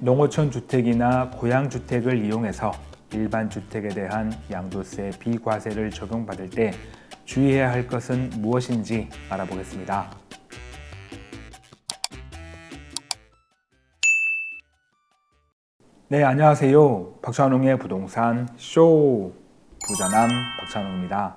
농어촌 주택이나 고양 주택을 이용해서 일반 주택에 대한 양도세 비과세를 적용받을 때 주의해야 할 것은 무엇인지 알아보겠습니다. 네, 안녕하세요. 박찬웅의 부동산 쇼 부자남 박찬웅입니다.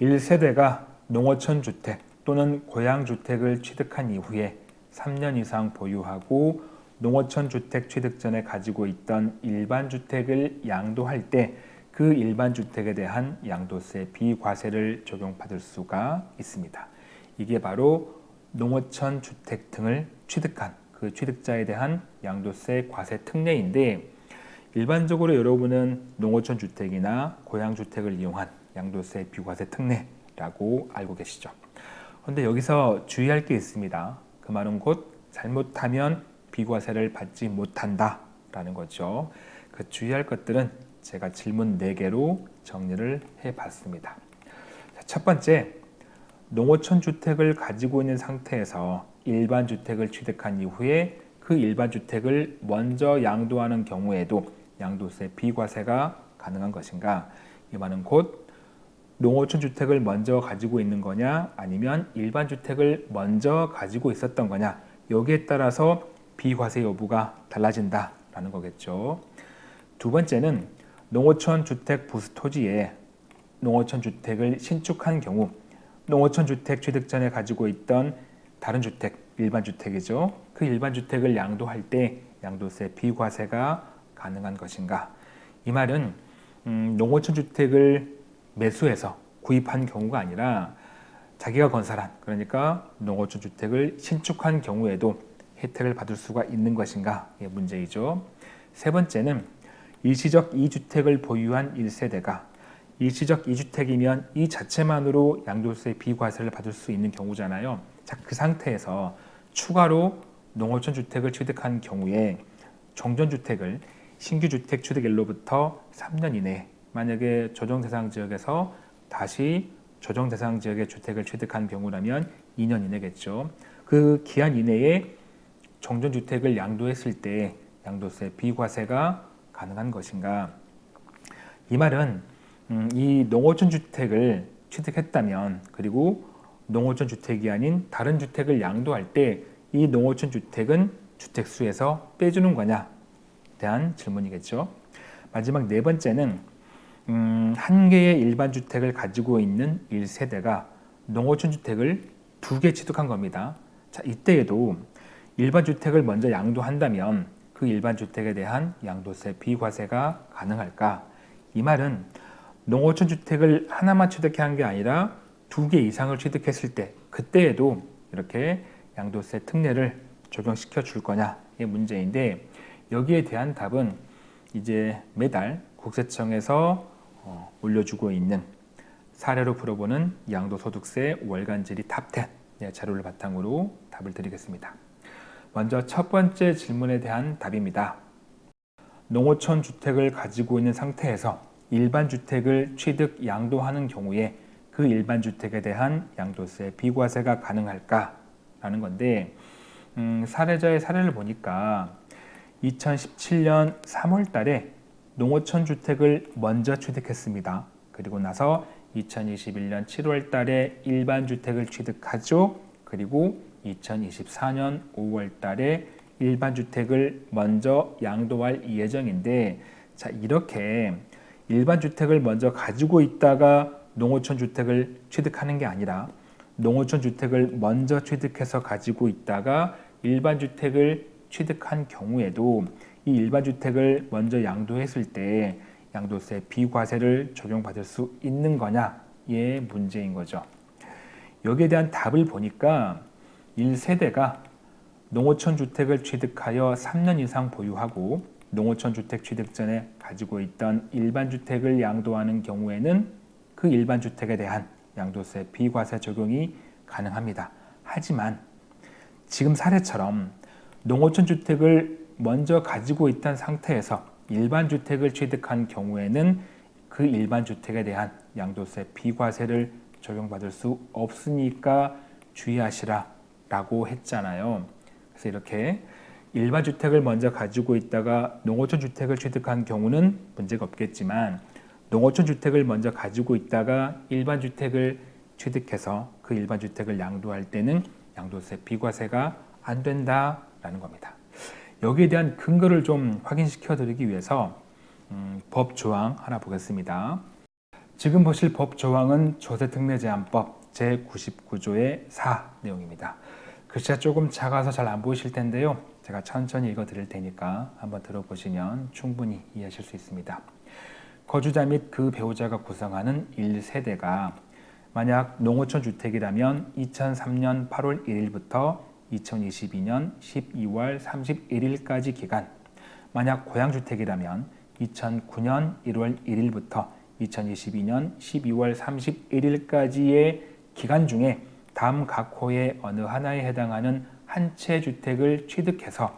1세대가 농어촌 주택 또는 고양 주택을 취득한 이후에 3년 이상 보유하고 농어촌 주택 취득 전에 가지고 있던 일반 주택을 양도할 때 그 일반 주택에 대한 양도세 비과세를 적용받을 수가 있습니다. 이게 바로 농어촌 주택 등을 취득한 그 취득자에 대한 양도세 과세 특례인데 일반적으로 여러분은 농어촌 주택이나 고양 주택을 이용한 양도세 비과세 특례라고 알고 계시죠. 그런데 여기서 주의할 게 있습니다. 그 말은 곧 잘못하면 비과세를 받지 못한다라는 거죠. 그 주의할 것들은 제가 질문 4개로 정리를 해봤습니다. 첫 번째, 농어촌 주택을 가지고 있는 상태에서 일반 주택을 취득한 이후에 그 일반 주택을 먼저 양도하는 경우에도 양도세 비과세가 가능한 것인가? 이 말은 곧 농어촌 주택을 먼저 가지고 있는 거냐 아니면 일반 주택을 먼저 가지고 있었던 거냐 여기에 따라서 비과세 여부가 달라진다라는 거겠죠. 두 번째는 농어촌 주택 부수 토지에 농어촌 주택을 신축한 경우 농어촌 주택 취득 전에 가지고 있던 다른 주택, 일반 주택이죠. 그 일반 주택을 양도할 때 양도세 비과세가 가능한 것인가? 이 말은 음, 농어촌 주택을 매수해서 구입한 경우가 아니라 자기가 건설한 그러니까 농어촌 주택을 신축한 경우에도 혜택을 받을 수가 있는 것인가? 이 문제이죠. 세 번째는 일시적 2주택을 보유한 1세대가 일시적 2주택이면 이 자체만으로 양도세 비과세를 받을 수 있는 경우잖아요. 자, 그 상태에서 추가로 농어촌 주택을 취득한 경우에 정전주택을 신규 주택 취득일로부터 3년 이내 만약에 조정대상 지역에서 다시 조정대상 지역의 주택을 취득한 경우라면 2년 이내겠죠. 그 기한 이내에 정전주택을 양도했을 때 양도세 비과세가 가능한 것인가? 이 말은 음, 이 농어촌 주택을 취득했다면 그리고 농어촌 주택이 아닌 다른 주택을 양도할 때 이 농어촌 주택은 주택수에서 빼주는 거냐 대한 질문이겠죠. 마지막 네 번째는 음, 한 개의 일반 주택을 가지고 있는 1세대가 농어촌 주택을 두 개 취득한 겁니다. 자, 이때에도 일반 주택을 먼저 양도한다면 그 일반 주택에 대한 양도세 비과세가 가능할까? 이 말은 농어촌 주택을 하나만 취득한 게 아니라 두 개 이상을 취득했을 때 그때에도 이렇게 양도세 특례를 적용시켜 줄 거냐의 문제인데 여기에 대한 답은 이제 매달 국세청에서 어, 올려주고 있는 사례로 풀어보는 양도소득세 월간 질의 top10 자료를 바탕으로 답을 드리겠습니다. 먼저 첫 번째 질문에 대한 답입니다. 농어촌 주택을 가지고 있는 상태에서 일반 주택을 취득 양도하는 경우에 그 일반 주택에 대한 양도세 비과세가 가능할까? 라는 건데 음, 사례자의 사례를 보니까 2017년 3월 달에 농어촌 주택을 먼저 취득했습니다. 그리고 나서 2021년 7월 달에 일반 주택을 취득하죠. 그리고 2024년 5월 달에 일반 주택을 먼저 양도할 예정인데 자 이렇게 일반 주택을 먼저 가지고 있다가 농어촌 주택을 취득하는 게 아니라 농어촌 주택을 먼저 취득해서 가지고 있다가 일반 주택을 취득한 경우에도 이 일반 주택을 먼저 양도했을 때 양도세 비과세를 적용받을 수 있는 거냐의 문제인 거죠. 여기에 대한 답을 보니까 1세대가 농어촌 주택을 취득하여 3년 이상 보유하고 농어촌 주택 취득 전에 가지고 있던 일반 주택을 양도하는 경우에는 그 일반 주택에 대한 양도세 비과세 적용이 가능합니다. 하지만 지금 사례처럼 농어촌 주택을 먼저 가지고 있던 상태에서 일반 주택을 취득한 경우에는 그 일반 주택에 대한 양도세 비과세를 적용받을 수 없으니까 주의하시라 라고 했잖아요. 그래서 이렇게 일반 주택을 먼저 가지고 있다가 농어촌 주택을 취득한 경우는 문제가 없겠지만 농어촌 주택을 먼저 가지고 있다가 일반 주택을 취득해서 그 일반 주택을 양도할 때는 양도세 비과세가 안 된다라는 겁니다. 여기에 대한 근거를 좀 확인시켜 드리기 위해서 음, 법 조항 하나 보겠습니다. 지금 보실 법 조항은 조세특례제한법 제99조의 4 내용입니다. 글씨가 조금 작아서 잘 안 보이실 텐데요. 제가 천천히 읽어 드릴 테니까 한번 들어보시면 충분히 이해하실 수 있습니다. 거주자 및 그 배우자가 구성하는 1세대가 만약 농어촌 주택이라면 2003년 8월 1일부터 2022년 12월 31일까지 기간 만약 고향주택이라면 2009년 1월 1일부터 2022년 12월 31일까지의 기간 중에 다음 각 호의 어느 하나에 해당하는 한 채 주택을 취득해서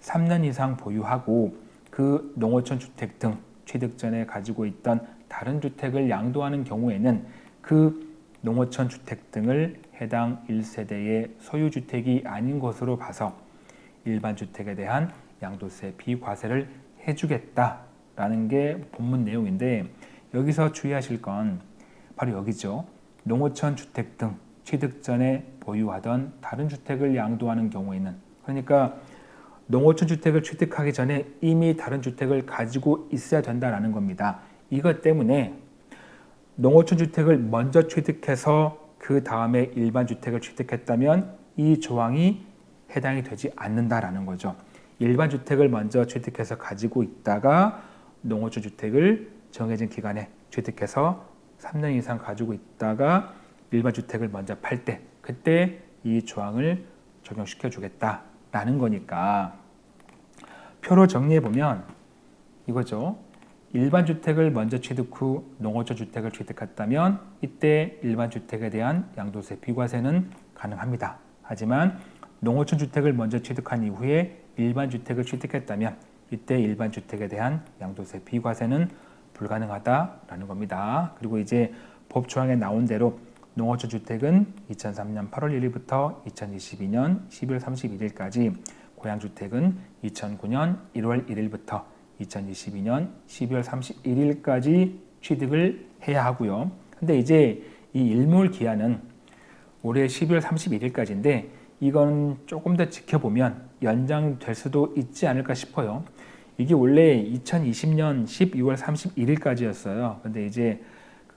3년 이상 보유하고 그 농어촌 주택 등 취득 전에 가지고 있던 다른 주택을 양도하는 경우에는 그 농어촌 주택 등을 해당 1세대의 소유주택이 아닌 것으로 봐서 일반 주택에 대한 양도세 비과세를 해주겠다라는 게 본문 내용인데 여기서 주의하실 건 바로 여기죠. 농어촌 주택 등 취득 전에 보유하던 다른 주택을 양도하는 경우에는 그러니까 농어촌 주택을 취득하기 전에 이미 다른 주택을 가지고 있어야 된다는 겁니다. 이것 때문에 농어촌 주택을 먼저 취득해서 그 다음에 일반 주택을 취득했다면 이 조항이 해당이 되지 않는다라는 거죠. 일반 주택을 먼저 취득해서 가지고 있다가 농어촌 주택을 정해진 기간에 취득해서 3년 이상 가지고 있다가 일반 주택을 먼저 팔 때 그때 이 조항을 적용시켜 주겠다라는 거니까 표로 정리해 보면 이거죠. 일반 주택을 먼저 취득 후 농어촌 주택을 취득했다면 이때 일반 주택에 대한 양도세 비과세는 가능합니다. 하지만 농어촌 주택을 먼저 취득한 이후에 일반 주택을 취득했다면 이때 일반 주택에 대한 양도세 비과세는 불가능하다라는 겁니다. 그리고 이제 법 조항에 나온 대로 농어촌 주택은 2003년 8월 1일부터 2022년 12월 31일까지 고향 주택은 2009년 1월 1일부터 2022년 12월 31일까지 취득을 해야 하고요. 근데 이제 이 일몰 기한은 올해 12월 31일까지인데 이건 조금 더 지켜보면 연장될 수도 있지 않을까 싶어요. 이게 원래 2020년 12월 31일까지였어요. 근데 이제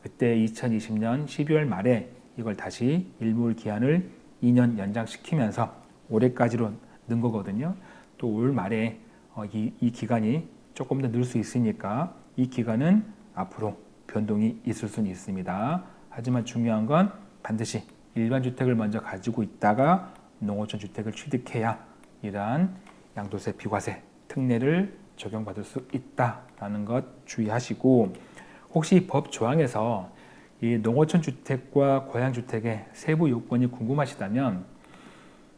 그때 2020년 12월 말에 이걸 다시 일몰 기한을 2년 연장시키면서 올해까지로 는 거거든요. 또 올 말에 어, 이, 이 기간이 조금 더 늘 수 있으니까 이 기간은 앞으로 변동이 있을 수는 있습니다. 하지만 중요한 건 반드시 일반 주택을 먼저 가지고 있다가 농어촌 주택을 취득해야 이러한 양도세 비과세 특례를 적용받을 수 있다라는 것 주의하시고 혹시 법 조항에서 이 농어촌 주택과 고향 주택의 세부 요건이 궁금하시다면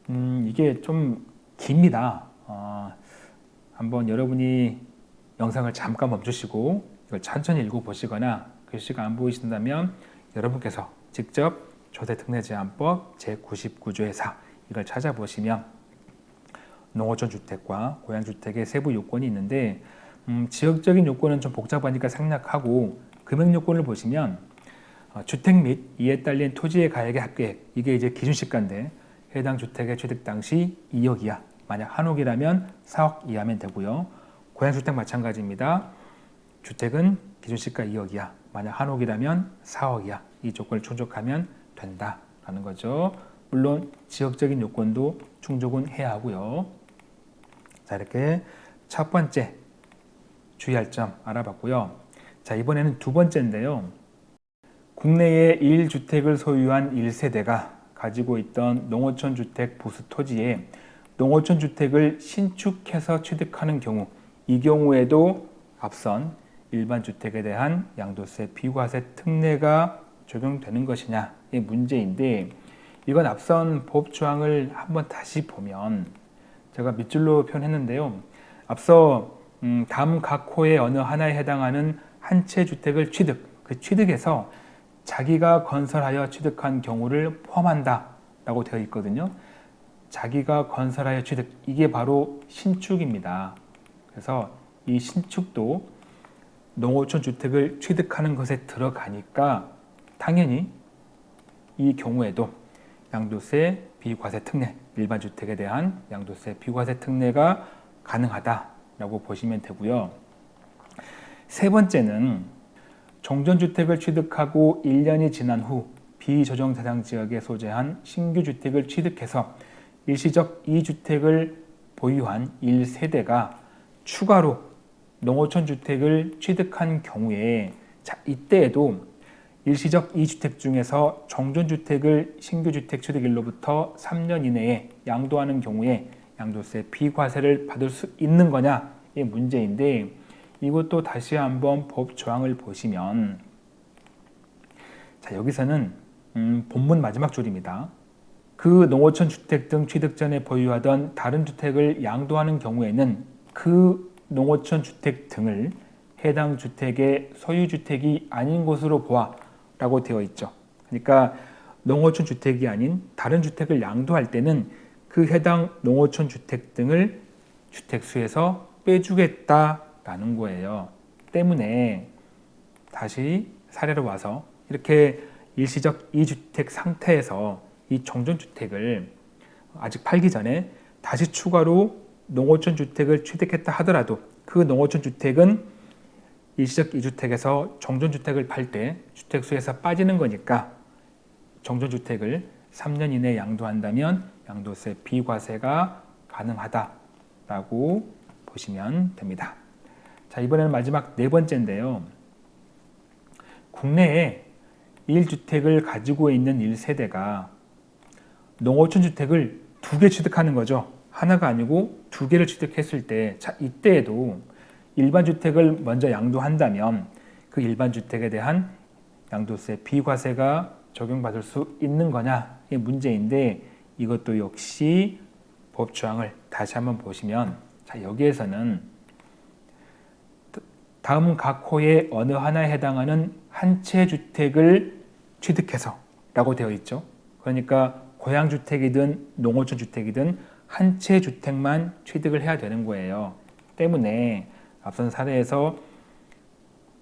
음, 이게 좀 깁니다. 어, 한번 여러분이 영상을 잠깐 멈추시고 이걸 천천히 읽어보시거나 글씨가 안 보이신다면 여러분께서 직접 조세특례제한법 제99조의 4 이걸 찾아보시면 농어촌 주택과 고향주택의 세부 요건이 있는데 음, 지역적인 요건은 좀 복잡하니까 생략하고 금액 요건을 보시면 어, 주택 및 이에 딸린 토지의 가액의 합계액 이게 이제 기준시가인데 해당 주택의 취득 당시 2억 이하 만약 한옥이라면 4억 이하면 되고요. 고향주택 마찬가지입니다. 주택은 기준시가 2억 이하 만약 한옥이라면 4억 이하 이 조건을 충족하면 된다라는 거죠. 물론 지역적인 요건도 충족은 해야 하고요. 자 이렇게 첫 번째 주의할 점 알아봤고요. 자 이번에는 두 번째인데요. 국내에 1주택을 소유한 1세대가 가지고 있던 농어촌 주택 부수 토지에 농어촌 주택을 신축해서 취득하는 경우 이 경우에도 앞선 일반 주택에 대한 양도세 비과세 특례가 적용되는 것이냐의 문제인데 이건 앞선 법 조항을 한번 다시 보면 제가 밑줄로 표현했는데요. 앞서 음, 다음 각 호의 어느 하나에 해당하는 한 채 주택을 취득, 그 취득에서 자기가 건설하여 취득한 경우를 포함한다 라고 되어 있거든요. 자기가 건설하여 취득 이게 바로 신축입니다. 그래서 이 신축도 농어촌 주택을 취득하는 것에 들어가니까 당연히 이 경우에도 양도세 비과세 특례 일반 주택에 대한 양도세 비과세 특례가 가능하다라고 보시면 되고요. 세 번째는 정전주택을 취득하고 1년이 지난 후 비조정 대상 지역에 소재한 신규 주택을 취득해서 일시적 2주택을 보유한 1세대가 추가로 농어촌 주택을 취득한 경우에 자, 이때에도 일시적 2주택 중에서 정전주택을 신규주택 취득일로부터 3년 이내에 양도하는 경우에 양도세 비과세를 받을 수 있는 거냐 이 문제인데 이것도 다시 한번 법 조항을 보시면 자 여기서는 음, 본문 마지막 줄입니다. 그 농어촌 주택 등 취득 전에 보유하던 다른 주택을 양도하는 경우에는 그 농어촌 주택 등을 해당 주택의 소유주택이 아닌 것으로 보아 라고 되어 있죠. 그러니까 농어촌 주택이 아닌 다른 주택을 양도할 때는 그 해당 농어촌 주택 등을 주택수에서 빼주겠다라는 거예요. 때문에 다시 사례로 와서 이렇게 일시적 2주택 상태에서 이 정전주택을 아직 팔기 전에 다시 추가로 농어촌 주택을 취득했다 하더라도 그 농어촌 주택은 일시적 2주택에서 정전주택을 팔 때 주택수에서 빠지는 거니까 정전주택을 3년 이내에 양도한다면 양도세 비과세가 가능하다라고 보시면 됩니다. 자 이번에는 마지막 네 번째인데요. 국내에 1주택을 가지고 있는 1세대가 농어촌 주택을 두 개 취득하는 거죠. 하나가 아니고 두 개를 취득했을 때, 자, 이때에도 일반 주택을 먼저 양도한다면 그 일반 주택에 대한 양도세 비과세가 적용받을 수 있는 거냐 이 문제인데 이것도 역시 법 조항을 다시 한번 보시면 자 여기에서는 다음 각 호의 어느 하나에 해당하는 한 채 주택을 취득해서 라고 되어 있죠. 그러니까 고양주택이든 농어촌 주택이든 한 채 주택만 취득을 해야 되는 거예요. 때문에 앞선 사례에서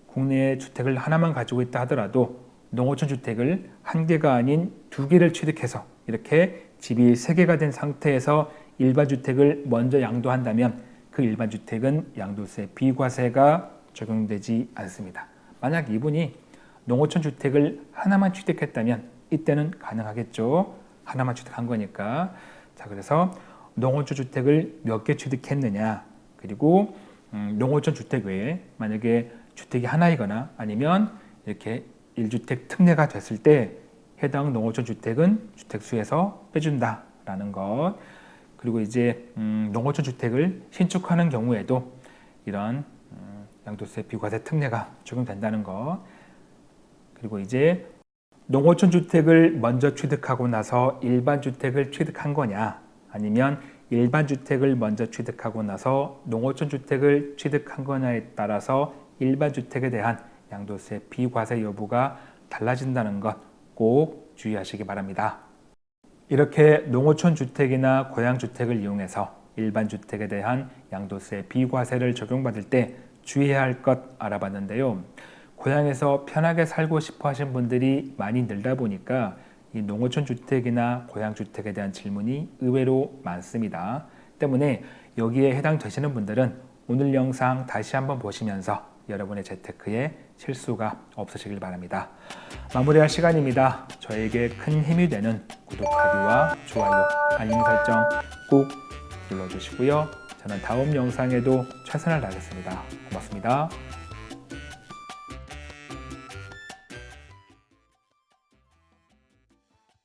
국내에 주택을 하나만 가지고 있다 하더라도 농어촌 주택을 한 개가 아닌 두 개를 취득해서 이렇게 집이 세 개가 된 상태에서 일반 주택을 먼저 양도한다면 그 일반 주택은 양도세 비과세가 적용되지 않습니다. 만약 이분이 농어촌 주택을 하나만 취득했다면 이때는 가능하겠죠. 하나만 취득한 거니까. 자, 그래서 농어촌 주택을 몇 개 취득했느냐, 그리고 음, 농어촌 주택 외에 만약에 주택이 하나이거나 아니면 이렇게 1주택 특례가 됐을 때 해당 농어촌 주택은 주택수에서 빼준다라는 것. 그리고 이제 음, 농어촌 주택을 신축하는 경우에도 이런 음, 양도세 비과세 특례가 적용된다는 것. 그리고 이제 농어촌 주택을 먼저 취득하고 나서 일반 주택을 취득한 거냐 아니면 일반 주택을 먼저 취득하고 나서 농어촌 주택을 취득한 거냐에 따라서 일반 주택에 대한 양도세 비과세 여부가 달라진다는 것 꼭 주의하시기 바랍니다. 이렇게 농어촌 주택이나 고양 주택을 이용해서 일반 주택에 대한 양도세 비과세를 적용받을 때 주의해야 할 것 알아봤는데요. 고향에서 편하게 살고 싶어 하신 분들이 많이 늘다 보니까 이 농어촌 주택이나 고향 주택에 대한 질문이 의외로 많습니다. 때문에 여기에 해당되시는 분들은 오늘 영상 다시 한번 보시면서 여러분의 재테크에 실수가 없으시길 바랍니다. 마무리할 시간입니다. 저에게 큰 힘이 되는 구독하기와 좋아요, 알림 설정 꼭 눌러주시고요. 저는 다음 영상에도 최선을 다하겠습니다. 고맙습니다.